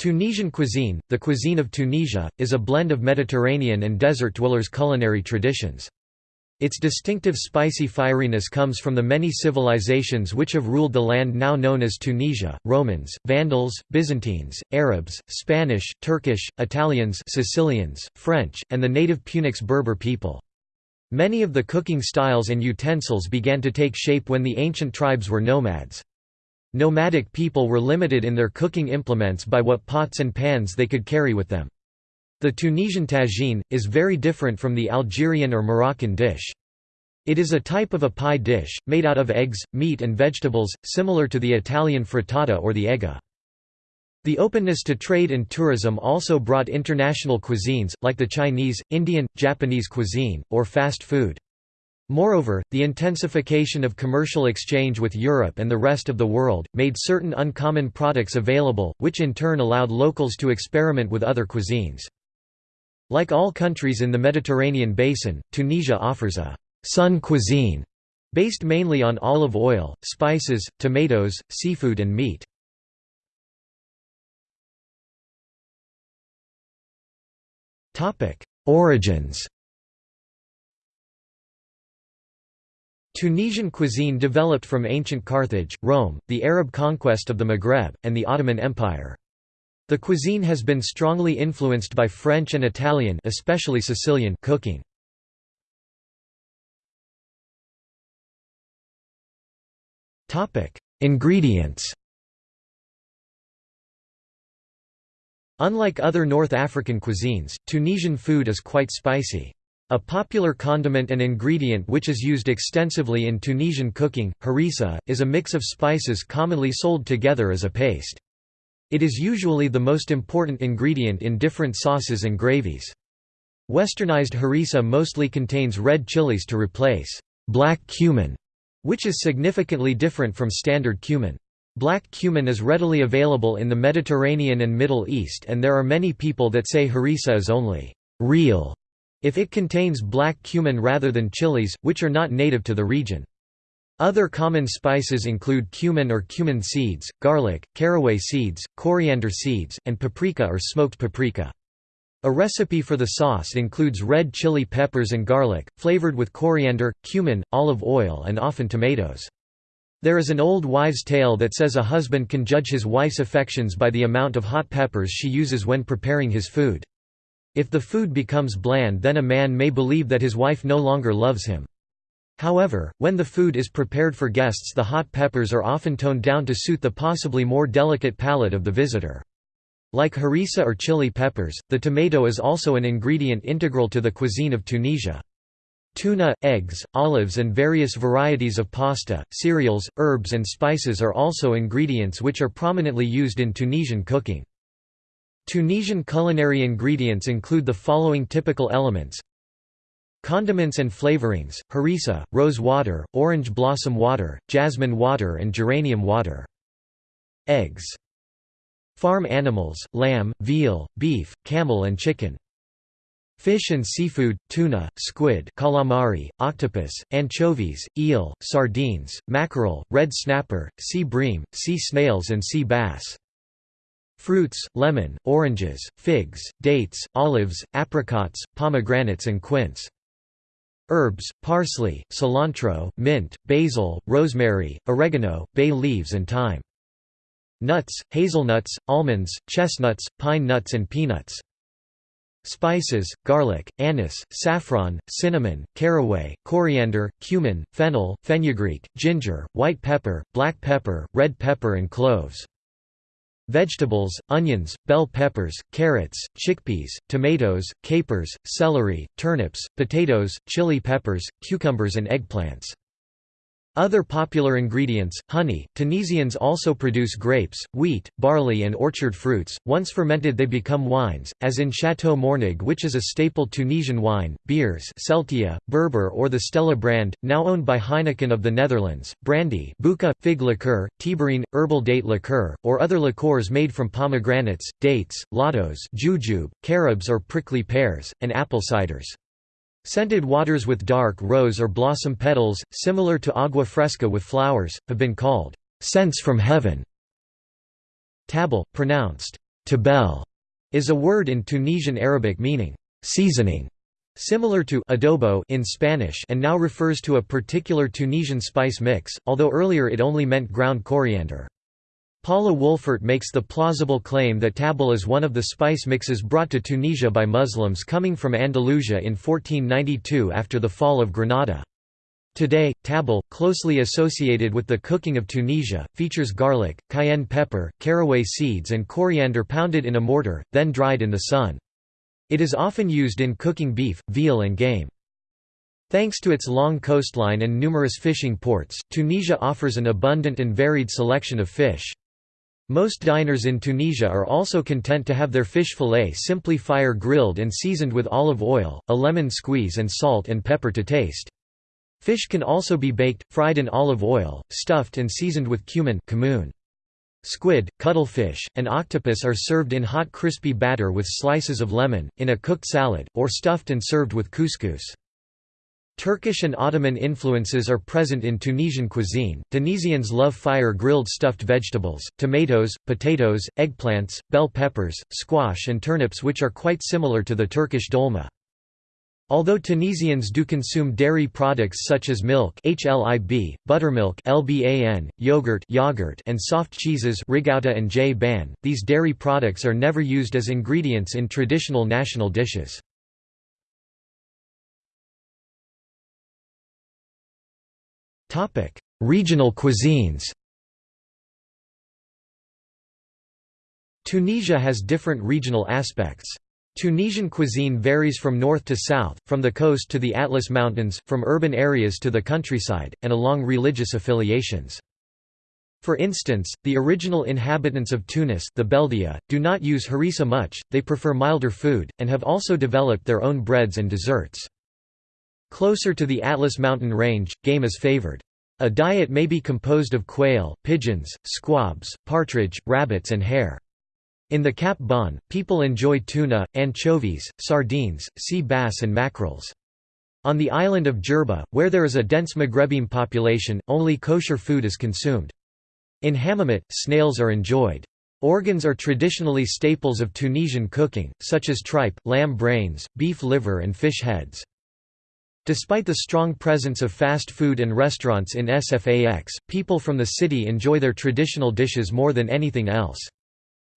Tunisian cuisine, the cuisine of Tunisia, is a blend of Mediterranean and desert dwellers' culinary traditions. Its distinctive spicy fieriness comes from the many civilizations which have ruled the land now known as Tunisia, Romans, Vandals, Byzantines, Arabs, Spanish, Turkish, Italians Sicilians, French, and the native Punics Berber people. Many of the cooking styles and utensils began to take shape when the ancient tribes were nomads. Nomadic people were limited in their cooking implements by what pots and pans they could carry with them. The Tunisian tagine, is very different from the Algerian or Moroccan dish. It is a type of a pie dish, made out of eggs, meat and vegetables, similar to the Italian frittata or the eggah. The openness to trade and tourism also brought international cuisines, like the Chinese, Indian, Japanese cuisine, or fast food. Moreover, the intensification of commercial exchange with Europe and the rest of the world, made certain uncommon products available, which in turn allowed locals to experiment with other cuisines. Like all countries in the Mediterranean basin, Tunisia offers a «sun cuisine» based mainly on olive oil, spices, tomatoes, seafood and meat. Origins Tunisian cuisine developed from ancient Carthage, Rome, the Arab conquest of the Maghreb, and the Ottoman Empire. The cuisine has been strongly influenced by French and Italian especially Sicilian cooking. Ingredients Unlike other North African cuisines, Tunisian food is quite spicy. A popular condiment and ingredient which is used extensively in Tunisian cooking, harissa, is a mix of spices commonly sold together as a paste. It is usually the most important ingredient in different sauces and gravies. Westernized harissa mostly contains red chilies to replace black cumin, which is significantly different from standard cumin. Black cumin is readily available in the Mediterranean and Middle East and there are many people that say harissa is only real if it contains black cumin rather than chilies, which are not native to the region. Other common spices include cumin or cumin seeds, garlic, caraway seeds, coriander seeds, and paprika or smoked paprika. A recipe for the sauce includes red chili peppers and garlic, flavored with coriander, cumin, olive oil and often tomatoes. There is an old wives' tale that says a husband can judge his wife's affections by the amount of hot peppers she uses when preparing his food. If the food becomes bland then a man may believe that his wife no longer loves him. However, when the food is prepared for guests the hot peppers are often toned down to suit the possibly more delicate palate of the visitor. Like harissa or chili peppers, the tomato is also an ingredient integral to the cuisine of Tunisia. Tuna, eggs, olives and various varieties of pasta, cereals, herbs and spices are also ingredients which are prominently used in Tunisian cooking. Tunisian culinary ingredients include the following typical elements Condiments and flavorings, harissa, rose water, orange blossom water, jasmine water and geranium water. Eggs. Farm animals, lamb, veal, beef, camel and chicken. Fish and seafood, tuna, squid calamari, octopus, anchovies, eel, sardines, mackerel, red snapper, sea bream, sea snails and sea bass. Fruits, lemon, oranges, figs, dates, olives, apricots, pomegranates and quince. Herbs, parsley, cilantro, mint, basil, rosemary, oregano, bay leaves and thyme. Nuts, hazelnuts, almonds, chestnuts, pine nuts and peanuts. Spices, garlic, anise, saffron, cinnamon, caraway, coriander, cumin, fennel, fenugreek, ginger, white pepper, black pepper, red pepper and cloves. Vegetables, onions, bell peppers, carrots, chickpeas, tomatoes, capers, celery, turnips, potatoes, chili peppers, cucumbers and eggplants. Other popular ingredients, honey. Tunisians also produce grapes, wheat, barley and orchard fruits. Once fermented they become wines, as in Chateau Mornag which is a staple Tunisian wine, beers Celtia, Berber or the Stella brand, now owned by Heineken of the Netherlands, brandy Boukha, fig liqueur, Thibarine, herbal date liqueur, or other liqueurs made from pomegranates, dates, lotos jujube, carobs or prickly pears, and apple ciders. Scented waters with dark rose or blossom petals, similar to agua fresca with flowers, have been called scents from heaven. Tabal, pronounced Tabel is a word in Tunisian Arabic meaning seasoning, similar to adobo in Spanish and now refers to a particular Tunisian spice mix, although earlier it only meant ground coriander. Paula Wolfert makes the plausible claim that tabel is one of the spice mixes brought to Tunisia by Muslims coming from Andalusia in 1492 after the fall of Granada. Today, tabel, closely associated with the cooking of Tunisia, features garlic, cayenne pepper, caraway seeds and coriander pounded in a mortar, then dried in the sun. It is often used in cooking beef, veal and game. Thanks to its long coastline and numerous fishing ports, Tunisia offers an abundant and varied selection of fish. Most diners in Tunisia are also content to have their fish fillet simply fire grilled and seasoned with olive oil, a lemon squeeze and salt and pepper to taste. Fish can also be baked, fried in olive oil, stuffed and seasoned with cumin Squid, cuttlefish, and octopus are served in hot crispy batter with slices of lemon, in a cooked salad, or stuffed and served with couscous. Turkish and Ottoman influences are present in Tunisian cuisine. Tunisians love fire grilled stuffed vegetables, tomatoes, potatoes, eggplants, bell peppers, squash, and turnips, which are quite similar to the Turkish dolma. Although Tunisians do consume dairy products such as milk HLIB, buttermilk LBAN, yogurt, yogurt and soft cheeses rigouta and j ban, these dairy products are never used as ingredients in traditional national dishes. Regional cuisines Tunisia has different regional aspects. Tunisian cuisine varies from north to south, from the coast to the Atlas Mountains, from urban areas to the countryside, and along religious affiliations. For instance, the original inhabitants of Tunis the Beldia, do not use harissa much, they prefer milder food, and have also developed their own breads and desserts. Closer to the Atlas mountain range, game is favored. A diet may be composed of quail, pigeons, squabs, partridge, rabbits and hare. In the Cap Bon, people enjoy tuna, anchovies, sardines, sea bass and mackerels. On the island of Jerba, where there is a dense Maghrebim population, only kosher food is consumed. In Hammamet, snails are enjoyed. Organs are traditionally staples of Tunisian cooking, such as tripe, lamb brains, beef liver and fish heads. Despite the strong presence of fast food and restaurants in Sfax, people from the city enjoy their traditional dishes more than anything else.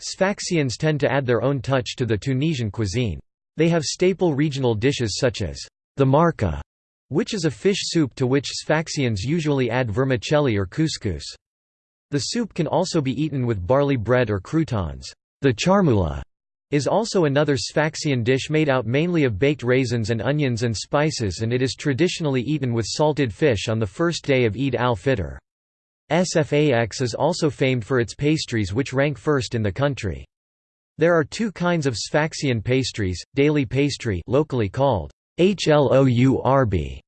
Sfaxians tend to add their own touch to the Tunisian cuisine. They have staple regional dishes such as the marka, which is a fish soup to which Sfaxians usually add vermicelli or couscous. The soup can also be eaten with barley bread or croutons. The charmoula is also another Sfaxian dish made out mainly of baked raisins and onions and spices and it is traditionally eaten with salted fish on the first day of Eid al-Fitr. Sfax is also famed for its pastries which rank first in the country. There are two kinds of Sfaxian pastries, daily pastry locally called hlourb,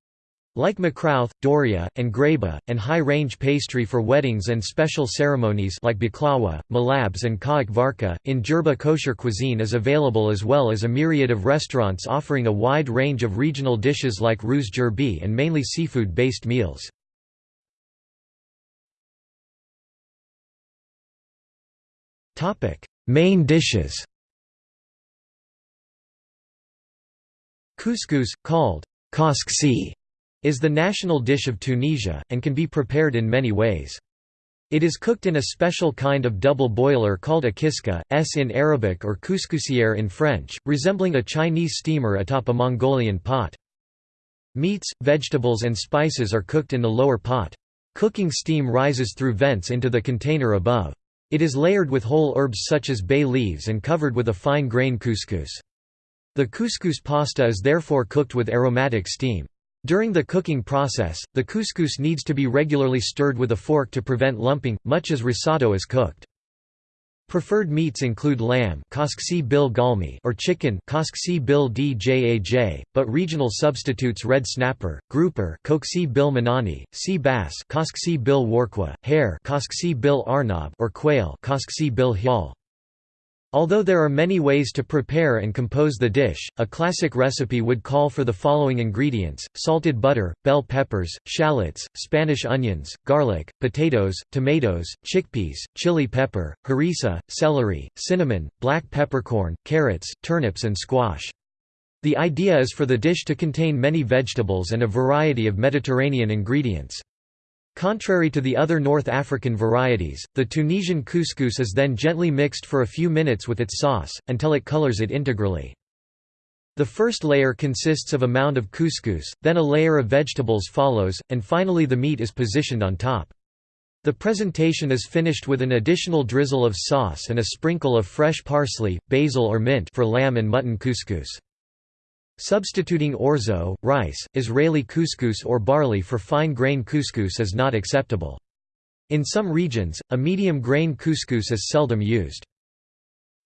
like makrouth, doria, and greba, and high-range pastry for weddings and special ceremonies like baklawa, malabs and kaak varka. In Jerba kosher cuisine is available as well as a myriad of restaurants offering a wide range of regional dishes like ruz jerbi and mainly seafood-based meals. Main dishes Couscous, called koski, is the national dish of Tunisia, and can be prepared in many ways. It is cooked in a special kind of double boiler called a kiska, s in Arabic or couscousière in French, resembling a Chinese steamer atop a Mongolian pot. Meats, vegetables and spices are cooked in the lower pot. Cooking steam rises through vents into the container above. It is layered with whole herbs such as bay leaves and covered with a fine grain couscous. The couscous pasta is therefore cooked with aromatic steam. During the cooking process, the couscous needs to be regularly stirred with a fork to prevent lumping, much as risotto is cooked. Preferred meats include lamb or chicken but regional substitutes red snapper, grouper sea bass hare or quail Although there are many ways to prepare and compose the dish, a classic recipe would call for the following ingredients, salted butter, bell peppers, shallots, Spanish onions, garlic, potatoes, tomatoes, chickpeas, chili pepper, harissa, celery, cinnamon, black peppercorn, carrots, turnips and squash. The idea is for the dish to contain many vegetables and a variety of Mediterranean ingredients. Contrary to the other North African varieties, the Tunisian couscous is then gently mixed for a few minutes with its sauce, until it colors it integrally. The first layer consists of a mound of couscous, then a layer of vegetables follows, and finally the meat is positioned on top. The presentation is finished with an additional drizzle of sauce and a sprinkle of fresh parsley, basil or mint for lamb and mutton couscous. Substituting orzo, rice, Israeli couscous or barley for fine-grain couscous is not acceptable. In some regions, a medium-grain couscous is seldom used.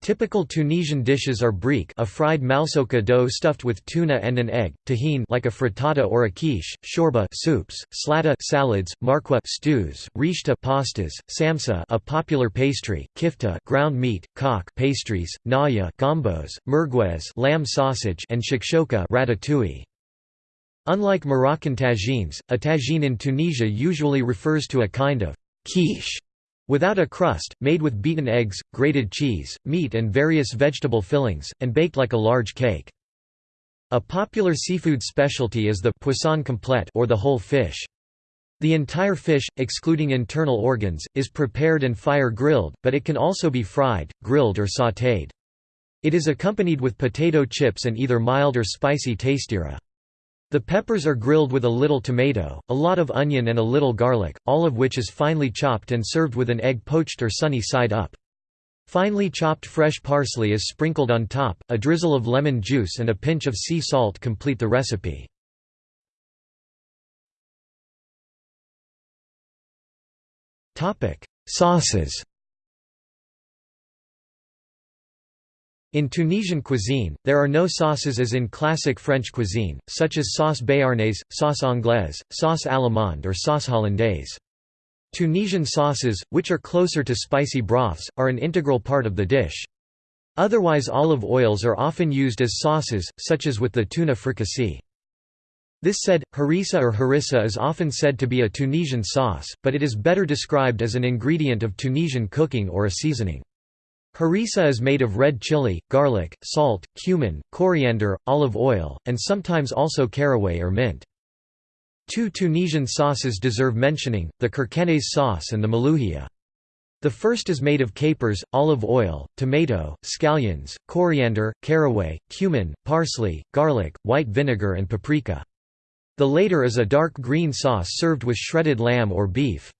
Typical Tunisian dishes are brique a fried malsoka dough stuffed with tuna and an egg, tahine like a frittata or a quiche, shorba soups, slata salads, marqua stews, rishta pastas, samsa a popular pastry, kifta ground meat, cock pastries, naya gambos, merguez lamb sausage and shakshoka ratatouille. Unlike Moroccan tagines, a tagine in Tunisia usually refers to a kind of quiche Without a crust, made with beaten eggs, grated cheese, meat and various vegetable fillings, and baked like a large cake. A popular seafood specialty is the poisson complet or the whole fish. The entire fish, excluding internal organs, is prepared and fire-grilled, but it can also be fried, grilled or sautéed. It is accompanied with potato chips and either mild or spicy tastira. The peppers are grilled with a little tomato, a lot of onion and a little garlic, all of which is finely chopped and served with an egg poached or sunny side up. Finely chopped fresh parsley is sprinkled on top, a drizzle of lemon juice and a pinch of sea salt complete the recipe. Sauces In Tunisian cuisine, there are no sauces as in classic French cuisine, such as sauce béarnaise, sauce anglaise, sauce allemande or sauce hollandaise. Tunisian sauces, which are closer to spicy broths, are an integral part of the dish. Otherwise olive oils are often used as sauces, such as with the tuna fricassee. This said, harissa or harissa is often said to be a Tunisian sauce, but it is better described as an ingredient of Tunisian cooking or a seasoning. Harissa is made of red chili, garlic, salt, cumin, coriander, olive oil, and sometimes also caraway or mint. Two Tunisian sauces deserve mentioning, the kerkennez sauce and the malouhia. The first is made of capers, olive oil, tomato, scallions, coriander, caraway, cumin, parsley, garlic, white vinegar and paprika. The later is a dark green sauce served with shredded lamb or beef.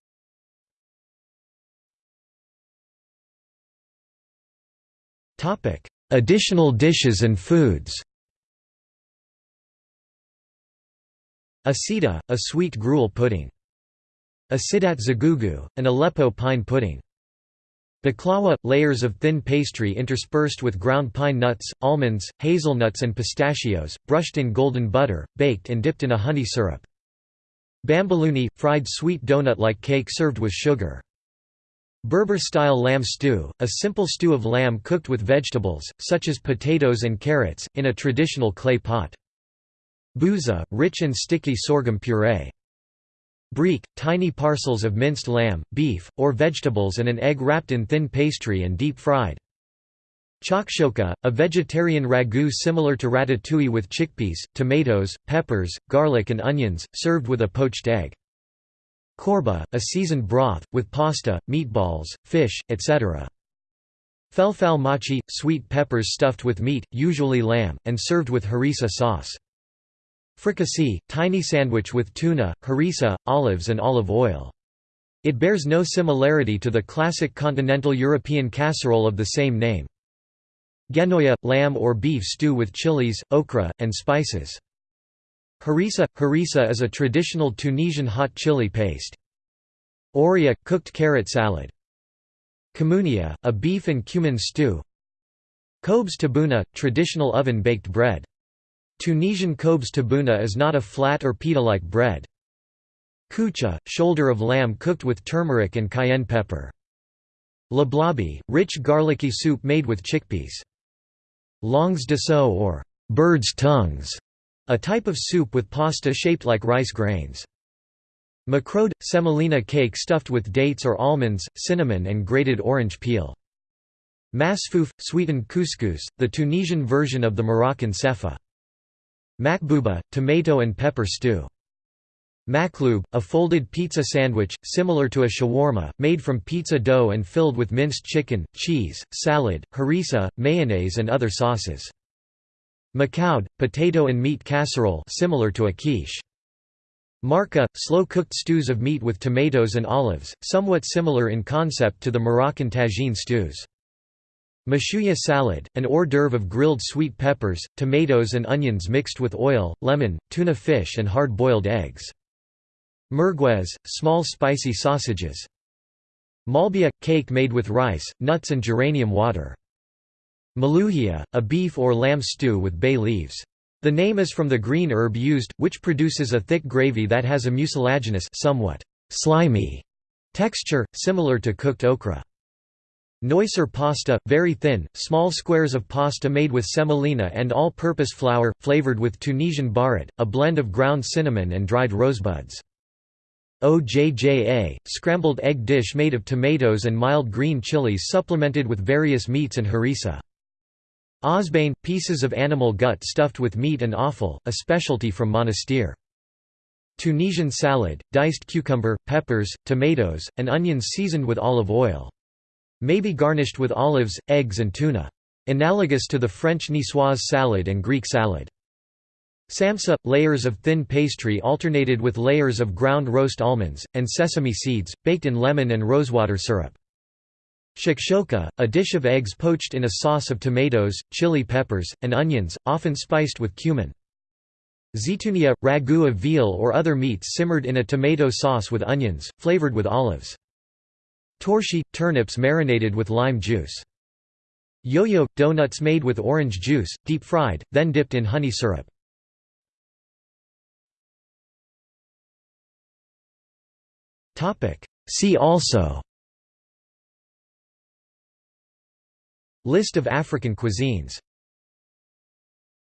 Additional dishes and foods Asida, a sweet gruel pudding. Asidat zagugu, an Aleppo pine pudding. Baklawa – layers of thin pastry interspersed with ground pine nuts, almonds, hazelnuts and pistachios, brushed in golden butter, baked and dipped in a honey syrup. Bambouloni – fried sweet donut-like cake served with sugar. Berber-style lamb stew, a simple stew of lamb cooked with vegetables, such as potatoes and carrots, in a traditional clay pot. Bouza, rich and sticky sorghum puree. Brique, tiny parcels of minced lamb, beef, or vegetables and an egg wrapped in thin pastry and deep-fried. Shakshoka, a vegetarian ragu similar to ratatouille with chickpeas, tomatoes, peppers, garlic and onions, served with a poached egg. Korba, a seasoned broth, with pasta, meatballs, fish, etc. Felfal machi, sweet peppers stuffed with meat, usually lamb, and served with harissa sauce. Fricassee, tiny sandwich with tuna, harissa, olives and olive oil. It bears no similarity to the classic continental European casserole of the same name. Genoya, lamb or beef stew with chilies, okra, and spices. Harissa – Harissa is a traditional Tunisian hot chili paste. Oria – cooked carrot salad. Kamounia – a beef and cumin stew. Kobz tabuna – traditional oven-baked bread. Tunisian kobz tabuna is not a flat or pita-like bread. Koucha – shoulder of lamb cooked with turmeric and cayenne pepper. Lablabi, rich garlicky soup made with chickpeas. Longs de sceau or bird's tongues, a type of soup with pasta shaped like rice grains. Macrode – semolina cake stuffed with dates or almonds, cinnamon and grated orange peel. Masfouf – sweetened couscous, the Tunisian version of the Moroccan sefa. Makbouba – tomato and pepper stew. Makloub, a folded pizza sandwich, similar to a shawarma, made from pizza dough and filled with minced chicken, cheese, salad, harissa, mayonnaise and other sauces. Makoud, potato and meat casserole similar to a quiche. Marka, slow-cooked stews of meat with tomatoes and olives, somewhat similar in concept to the Moroccan tagine stews. Mashouya salad, an hors d'oeuvre of grilled sweet peppers, tomatoes and onions mixed with oil, lemon, tuna fish and hard-boiled eggs. Merguez, small spicy sausages. Malbia – cake made with rice, nuts and geranium water. Malouhia, a beef or lamb stew with bay leaves. The name is from the green herb used, which produces a thick gravy that has a mucilaginous somewhat slimy texture, similar to cooked okra. Neusser pasta, very thin, small squares of pasta made with semolina and all-purpose flour, flavored with Tunisian barat, a blend of ground cinnamon and dried rosebuds. OJJA, scrambled egg dish made of tomatoes and mild green chilies supplemented with various meats and harissa. Osbane – pieces of animal gut stuffed with meat and offal, a specialty from Monastir. Tunisian salad, diced cucumber, peppers, tomatoes, and onions seasoned with olive oil. May be garnished with olives, eggs and tuna. Analogous to the French niçoise salad and Greek salad. Samsa – layers of thin pastry alternated with layers of ground roast almonds, and sesame seeds, baked in lemon and rosewater syrup. Shakshoka, a dish of eggs poached in a sauce of tomatoes, chili peppers, and onions, often spiced with cumin. Zitunia – ragu of veal or other meats simmered in a tomato sauce with onions, flavored with olives. Torshi – turnips marinated with lime juice. Yo-yo – donuts made with orange juice, deep-fried, then dipped in honey syrup. See also List of African cuisines